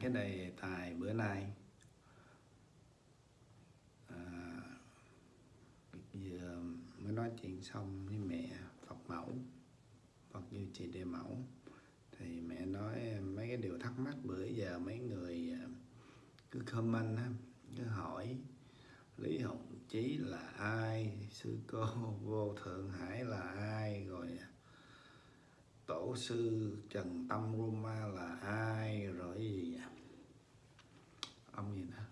cái đề tài bữa nay. À, vừa mới nói chuyện xong với mẹ Phật mẫu Phật như chị đề mẫu. Thì mẹ nói mấy cái điều thắc mắc bữa giờ mấy người à, cứ comment á, cứ hỏi Lý Hồng Chí là ai sư cô vô thượng hải là ai rồi tổ sư Trần Tâm Roma là ai rồi gì nhỉ? Ông gì đó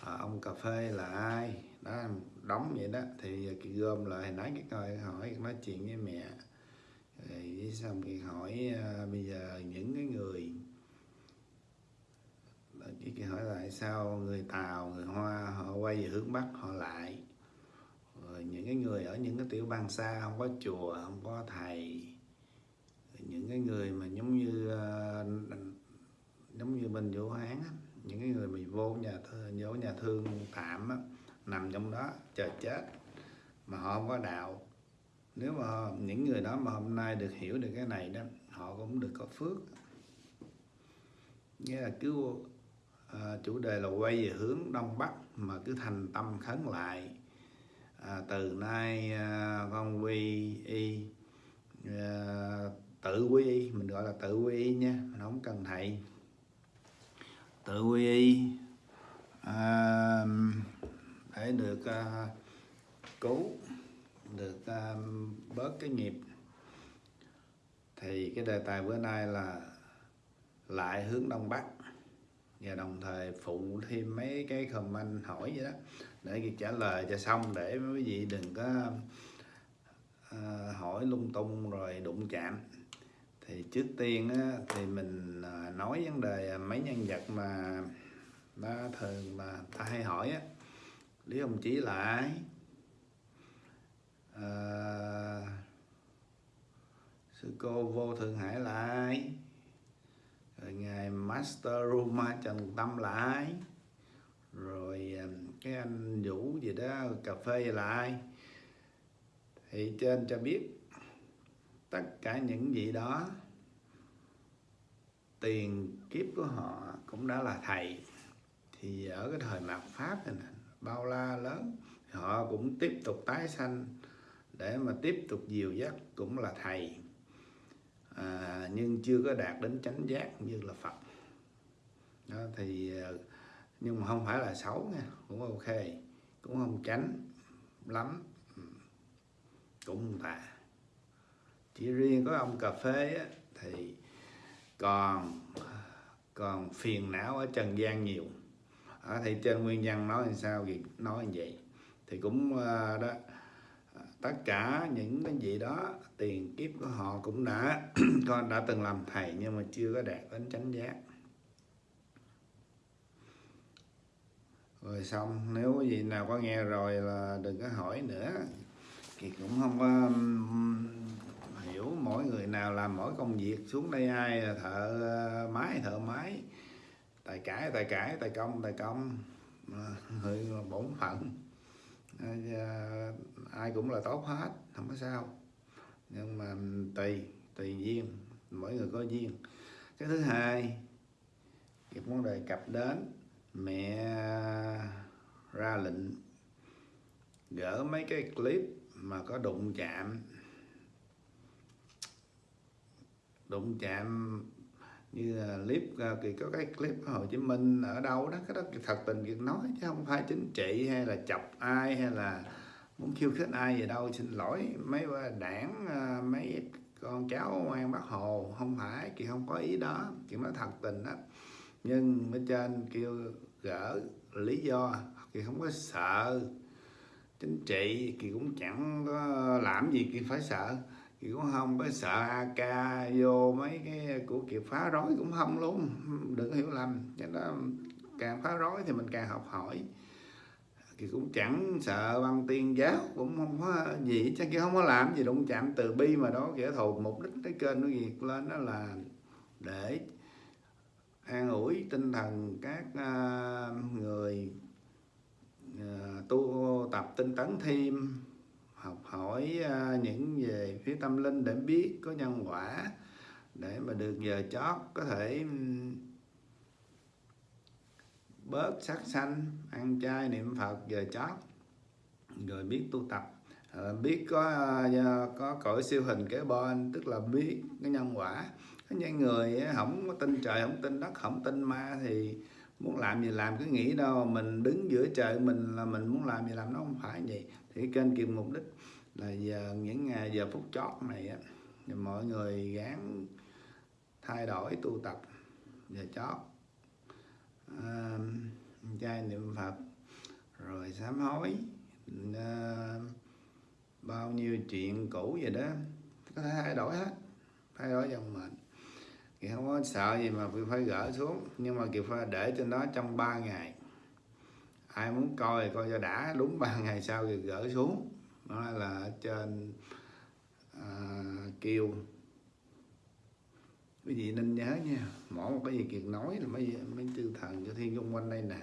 à, ông cà phê là ai? Đó đóng vậy đó. Thì gom lại nói cái coi hỏi nói chuyện với mẹ. Rồi xong thì hỏi uh, bây giờ những cái người chỉ hỏi lại sao người Tàu người Hoa họ quay về hướng Bắc họ lại. Rồi những cái người ở những cái tiểu bang xa không có chùa không có thầy những cái người mà giống như uh, giống như bên Vũ Hán á, những cái người bị vô nhà thương, vô nhà thương tạm á, nằm trong đó chờ chết mà họ không có đạo. Nếu mà những người đó mà hôm nay được hiểu được cái này đó họ cũng được có phước. Nghĩa là cứ à, chủ đề là quay về hướng đông bắc mà cứ thành tâm khấn lại. À, từ nay ờ, à, con quy y à, tự quy y mình gọi là tự quy y nha mình không cần thầy. Tự quy y à, để được à, cứu được à, bớt cái nghiệp. Thì cái đề tài bữa nay là lại hướng đông bắc. Và đồng thời phụ thêm mấy cái comment hỏi vậy đó để trả lời cho xong để quý vị đừng có à, hỏi lung tung rồi đụng chạm thì trước tiên á, thì mình à, nói vấn đề mấy nhân vật mà nó thường mà ta hay hỏi á. Lý ông chí là ai? À, sư cô vô thượng hải là ai? Rồi ngài master ruma trần tâm là ai? Rồi à, cái anh vũ gì đó cà phê là ai? Thì trên cho biết tất cả những gì đó tiền kiếp của họ cũng đã là thầy. Thì ở cái thời mạt pháp này bao la lớn họ cũng tiếp tục tái sanh để mà tiếp tục dìu dắt cũng là thầy. À, nhưng chưa có đạt đến chánh giác như là Phật. Đó, thì ờ, nhưng mà không phải là xấu nha cũng ok cũng không tránh lắm. Ừ, cũng không tà chỉ riêng có ông cà phê á, thì còn còn phiền não ở trần gian nhiều. Ở thì trên nguyên nhân nói làm sao thì nói như vậy. Thì cũng ờ, đó tất cả những cái gì đó tiền kiếp của họ cũng đã con đã từng làm thầy nhưng mà chưa có đạt đến chánh giác. Rồi xong nếu gì nào có nghe rồi là đừng có hỏi nữa. Thì cũng không có kiểu mỗi người nào làm mỗi công việc, xuống đây ai là thợ ờ, máy thợ máy. Tài cải tài cải, tài công tài công. Người bổn phận. Ờ, ai cũng là tốt hết, không có sao. Nhưng mà tùy tùy duyên, mỗi người có duyên. Cái thứ hai thì muốn đề cập đến, mẹ ra lệnh gỡ mấy cái clip mà có đụng chạm đụng chạm như là clip à, thì có cái clip ở Hồ Chí Minh ở đâu đó, cái đó thật tình việc nói chứ không phải chính trị hay là chọc ai hay là muốn khiêu khích ai gì đâu. Xin lỗi mấy đảng à, mấy con cháu ngoan bác hồ, không phải kỳ không có ý đó kỳ nói thật tình đó nhưng bên trên kêu gỡ lý do kỳ không có sợ chính trị kỳ cũng chẳng có làm gì kỳ phải sợ thì cũng không có sợ AK vô mấy cái của kiệt phá rối cũng không luôn. Đừng có hiểu lầm. Cái đó càng phá rối thì mình càng học hỏi. Thì cũng chẳng sợ băng tiên giáo, cũng không có gì. Chắc kia không có làm gì đụng chạm từ bi mà đó, kẻ thù. Mục đích cái kênh nó việc lên đó là để an ủi tinh thần các à, người à, tu, tập tinh tấn thêm học hỏi à, những về phía tâm linh để biết có nhân quả để mà được giờ chót có thể bớt sát sanh ăn chay niệm phật giờ chót rồi biết tu tập. À, biết có à, có cõi siêu hình kế bên tức là biết cái nhân quả. Có những người không có tin trời không tin đất không tin ma thì muốn làm gì làm cứ nghĩ đâu mình đứng giữa trời mình là mình muốn làm gì làm nó không phải vậy thì kênh kiềm mục đích là giờ những ngày giờ phút chót này á thì mọi người gắng thay đổi tu tập giờ chót. À, trai niệm phật rồi sám hối à, bao nhiêu chuyện cũ vậy đó có thể thay đổi hết thay đổi dòng mình thì không có sợ gì mà phải gỡ xuống nhưng mà kiều phải để trên đó trong 3 ngày ai muốn coi coi cho đã đúng ba ngày sau thì gỡ xuống. Đó là trên à, kêu quý vị nên nhớ nha mỗi một cái gì kiệt nói là mấy mấy tư thần cho thiên xung quanh đây nè.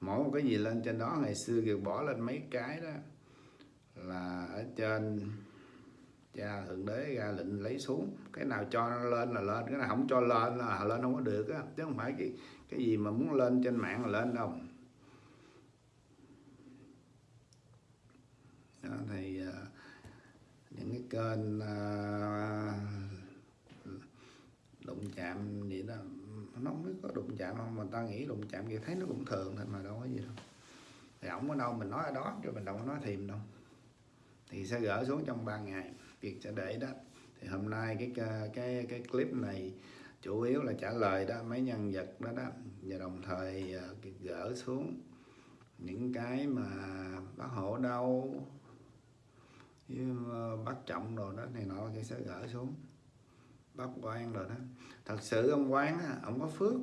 Mỗi một cái gì lên trên đó ngày xưa kiệt bỏ lên mấy cái đó là ở trên cha thượng đế ra lệnh lấy xuống. Cái nào cho nó lên là lên cái nào không cho lên là lên không có được á. Chứ không phải cái cái gì mà muốn lên trên mạng là lên đâu. Đó, thì uh, những cái kênh uh, đụng chạm gì đó nó không biết có đụng chạm không mà ta nghĩ đụng chạm gì thấy nó cũng thường thôi mà đâu có gì đâu. Thì ổng ở đâu mình nói ở đó chứ mình đâu có nói thìm đâu. Thì sẽ gỡ xuống trong 3 ngày việc sẽ để đó. Thì hôm nay cái cái cái clip này chủ yếu là trả lời đó mấy nhân vật đó đó. Và đồng thời ờ, gỡ xuống những cái mà bác hộ đâu Ờ, bắt trọng rồi đó này nọ thì sẽ gỡ xuống. Bắt quan rồi đó. Thật sự ông quán á ông có phước.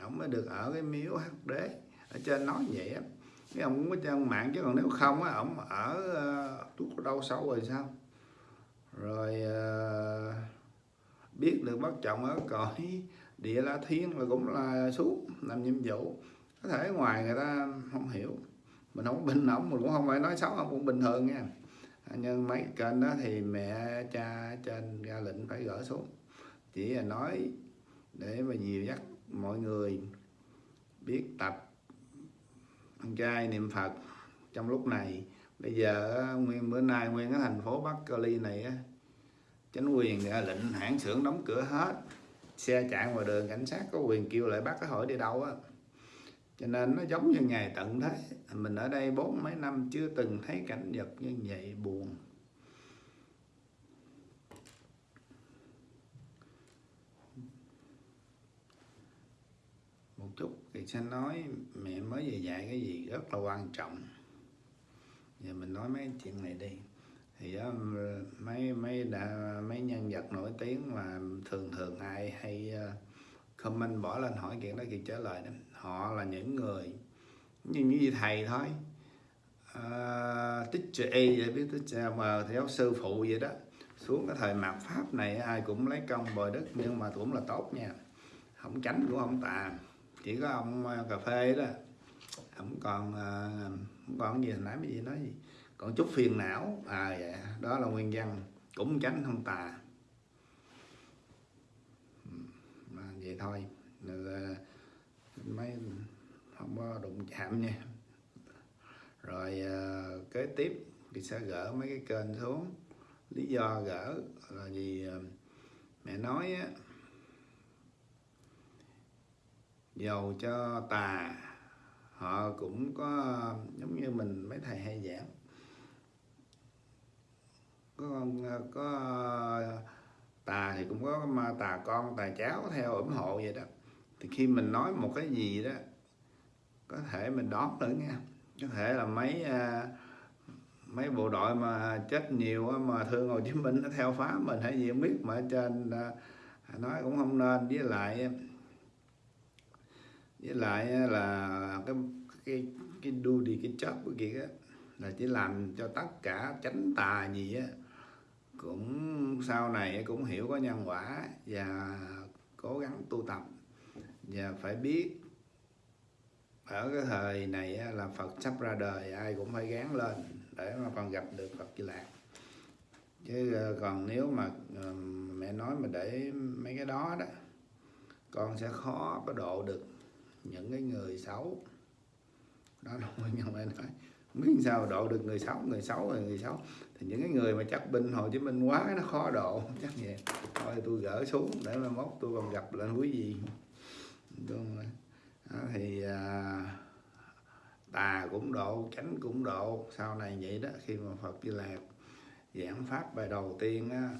Ông mới được ở cái miếu hắc đế. Ở trên nói vậy á. Cái ông cũng có trang mạng chứ còn nếu không á ông ở uh, đâu sâu rồi sao? Rồi uh, biết được bắt trọng ở cõi địa la thiên là cũng là xuống làm nhiệm vụ. Có thể ngoài người ta không hiểu. Mình không bình ổng mình cũng không phải nói xấu ông cũng bình thường nha nhưng mấy kênh đó thì mẹ cha trên ra lệnh phải gỡ xuống. Chỉ là nói để mà dìu dắt mọi người biết tập ăn chay niệm phật trong lúc này. Bây giờ nguyên bữa nay nguyên cái thành phố bắc cali này á, chính quyền ra lệnh hãng xưởng đóng cửa hết. Xe chạy ngoài đường, cảnh sát có quyền kêu lại bắt cái hỏi đi đâu á cho nên nó giống như ngày tận thế. Mình ở đây bốn mấy năm chưa từng thấy cảnh vật như vậy buồn. Một chút thì sẽ nói mẹ mới về dạy cái gì rất là quan trọng. Giờ mình nói mấy chuyện này đi. Thì đó, mấy mấy đã mấy nhân vật nổi tiếng mà thường thường ai hay ờ, comment bỏ lên hỏi chuyện đó thì trả lời đó họ là những người như như thầy thôi. À, teacher A vậy biết teacher mà theo sư phụ vậy đó. Xuống cái thời mạt pháp này ai cũng lấy công bồi đức nhưng mà cũng là tốt nha. Không tránh cũng không tà chỉ có ông à, cà phê đó. Không còn à, không còn gì nãy mới gì nói gì. Còn chút phiền não. À vậy đó là nguyên nhân cũng tránh không tà ừ, mà vậy thôi. À, máy mấy không có đụng chạm nha. Rồi à, kế tiếp thì sẽ gỡ mấy cái kênh xuống. Lý do gỡ là vì à, mẹ nói á dầu cho tà họ cũng có giống như mình mấy thầy hay giảng. Có ờ, có tà thì cũng có ma tà con tà cháu theo ủng hộ vậy đó thì khi mình nói một cái gì đó, có thể mình đón nữa nha. Có thể là mấy à, mấy bộ đội mà chết nhiều mà thương Hồ Chí Minh nó theo phá mình hay gì không biết, mà trên à, nói cũng không nên. Với lại với lại là cái cái cái đu đi cái chớp của kia á, là chỉ làm cho tất cả tránh tà gì á, cũng sau này cũng hiểu có nhân quả và cố gắng tu tập và phải biết. Ở cái thời này là Phật sắp ra đời, ai cũng phải gán lên để mà còn gặp được Phật Di Lạc chứ ờ, còn nếu mà ờ, mẹ nói mà để mấy cái đó đó, con sẽ khó có độ được những cái người xấu. Đó là nguyên nhân mẹ nói. Không biết sao độ được người xấu người xấu rồi người xấu. Thì những cái người mà chắc binh Hồ Chí Minh quá, nó khó độ, chắc vậy. Thôi tôi gỡ xuống để mà mốt tôi còn gặp lên quý vị đúng rồi. Đó, thì à, tà cũng độ chánh cũng độ. Sau này vậy đó khi mà Phật Di Lạc giảng pháp bài đầu tiên á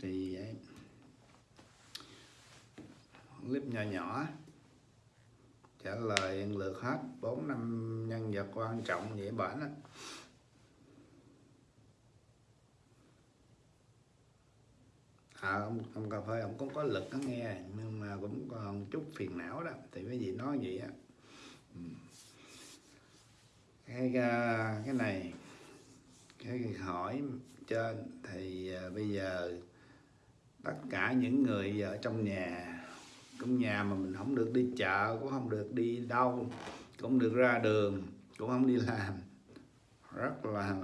thì vậy. Clip nhỏ nhỏ trả lời lượt hết. Bốn năm nhân vật quan trọng vậy bản á à, ông, ông cà phê ông cũng có lực nó nghe nhưng mà cũng còn chút phiền não đó thì cái gì nói vậy á. Ừ. Cái ờ, cái này cái hỏi trên thì ờ, bây giờ tất cả những người ở trong nhà trong nhà mà mình không được đi chợ cũng không được đi đâu cũng được ra đường cũng không đi làm rất là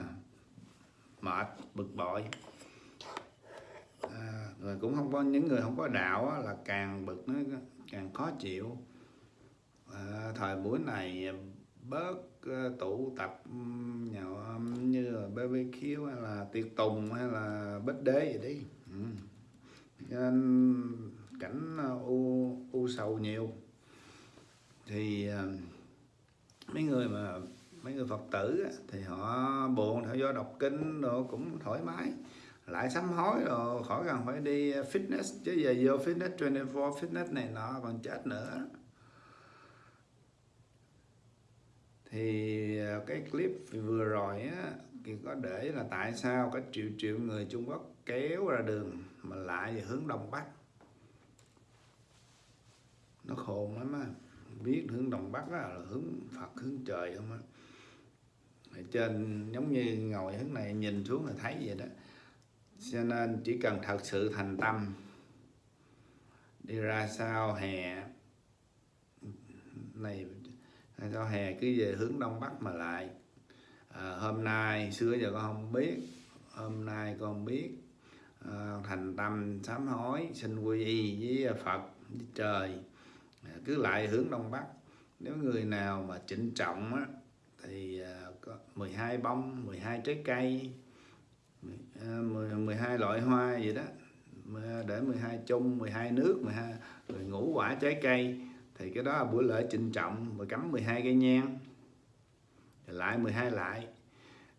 mệt bực bội rồi cũng không có những người không có đạo á, là càng bực nó càng khó chịu. À, thời buổi này bớt ờ, tụ tập nhậu như là BBQ hay là tiệc tùng hay là bết đế gì đi. Ừ. nên cảnh ờ, u u sầu nhiều. Thì mấy người mà mấy người phật tử thì họ buồn theo do đọc kinh rồi cũng thoải mái lại sắm hối rồi, khỏi cần phải đi ờ, fitness, chứ giờ vô fitness 24 fitness này nọ, còn chết nữa. Thì ờ, cái clip vừa rồi á, thì có để là tại sao có triệu triệu người Trung Quốc kéo ra đường mà lại về hướng đông bắc? Nó khôn lắm á, biết hướng đông bắc là hướng Phật, hướng trời không á. Ở trên, giống như ngồi hướng này nhìn xuống là thấy vậy đó cho nên chỉ cần thật sự thành tâm đi ra sao hè này sao hè cứ về hướng đông bắc mà lại. À, hôm nay xưa giờ con không biết hôm nay con biết à, thành tâm sám hối xin quy y với phật với trời. À, cứ lại hướng đông bắc. Nếu người nào mà trịnh trọng á, thì à, có 12 bông 12 trái cây À, 12 loại hoa vậy đó. Để 12 chung 12 nước 12 rồi ngũ quả trái cây. Thì cái đó là buổi lễ trịnh trọng và cắm 12 cây nhang. Lại 12 lại.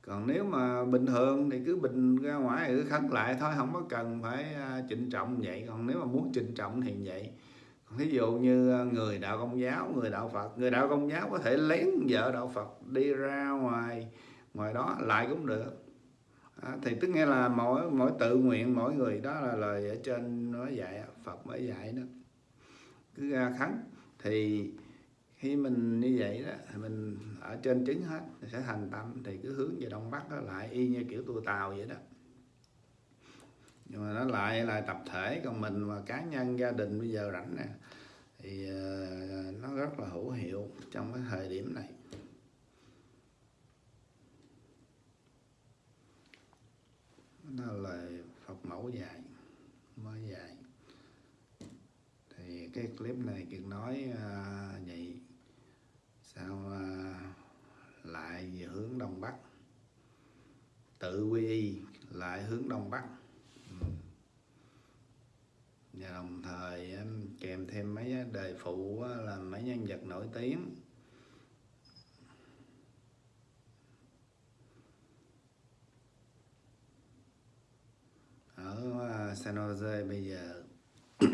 Còn nếu mà bình thường thì cứ bình ra ngoài cứ khấn lại thôi, không có cần phải à, trịnh trọng vậy. Còn nếu mà muốn trịnh trọng thì vậy. Còn ví dụ như à, người đạo công giáo, người đạo phật, người đạo công giáo có thể lén vợ đạo phật đi ra ngoài ngoài đó lại cũng được à, thì tức nghe là mỗi mỗi tự nguyện mỗi người đó là lời ở trên nói dạy phật mới dạy đó. Cứ ra khấn. Thì khi mình như vậy đó thì mình ở trên trứng hết sẽ thành tâm. Thì cứ hướng về đông bắc đó lại y như kiểu tu tàu vậy đó. Nhưng mà nó lại là tập thể còn mình mà cá nhân gia đình bây giờ rảnh nè thì ờ, nó rất là hữu hiệu trong cái thời điểm này. Là lời Phật mẫu dạy mới dạy thì cái clip này kiệt nói à, vậy sao à, lại về hướng đông bắc? Tự quy y lại hướng đông bắc. Ừ. và đồng thời kèm thêm mấy đề phụ là mấy nhân vật nổi tiếng. Ở San Jose bây giờ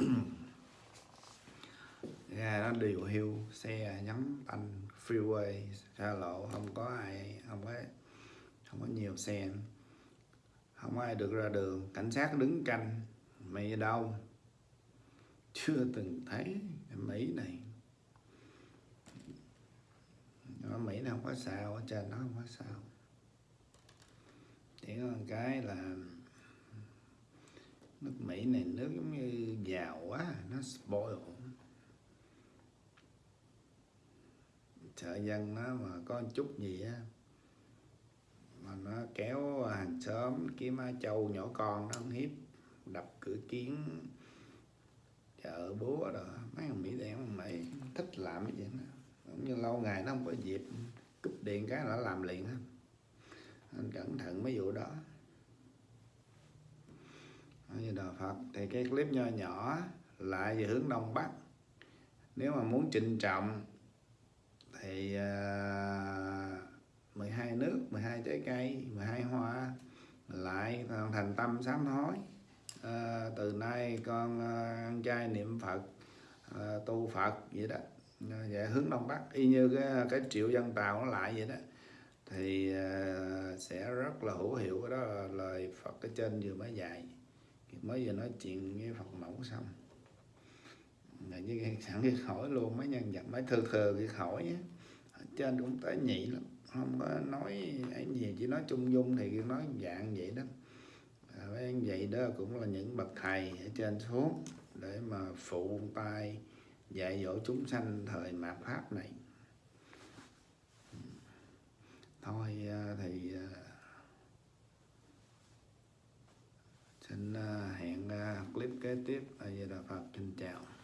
ra nó điều hưu xe nhắm anh freeway xa lộ, không có ai, không có không có nhiều xe. Không có ai được ra đường, cảnh sát đứng canh, mày ở đâu? Chưa từng thấy Mỹ này. Ở Mỹ nó không có sao ở trên nó không có sao. Chỉ có một cái là nước Mỹ này, nước giống như giàu quá, nó spoil. Sợ dân nó mà có chút gì á, mà nó kéo hàng xóm kiếm á châu nhỏ con nó hiếp, đập cửa kiến, chợ búa rồi mấy thằng mỹ đen mày thích làm cái gì đó. Cũng như lâu ngày nó không có dịp, cúp điện cái là nó làm liền hết. Anh cẩn thận mấy vụ đó như đạo Phật thì cái clip nho nhỏ lại về hướng đông bắc. Nếu mà muốn trịnh trọng thì à, uh, 12 nước 12 trái cây 12 hoa lại thành tâm sám hối. À, từ nay con uh, ăn chay niệm Phật uh, tu Phật vậy đó à, về hướng đông bắc. Y như cái cái triệu dân tàu nó lại vậy đó thì uh, sẽ rất là hữu hiệu cái đó là lời Phật ở trên vừa mới dạy mới vừa nói chuyện với Phật mẫu xong. Là như sẵn cái khỏi luôn mấy nhân vật mấy thừa thừa cái khỏi á ở trên cũng tới nhị lắm không có nói ấy gì chỉ nói chung dung thì nói dạng vậy đó. À, vậy đó cũng là những bậc thầy ở trên xuống để mà phụ tay dạy dỗ chúng sanh thời mạt pháp này. Thôi à, thì à, xin à, hẹn à, clip kế tiếp. Ở di đà phật xin chào.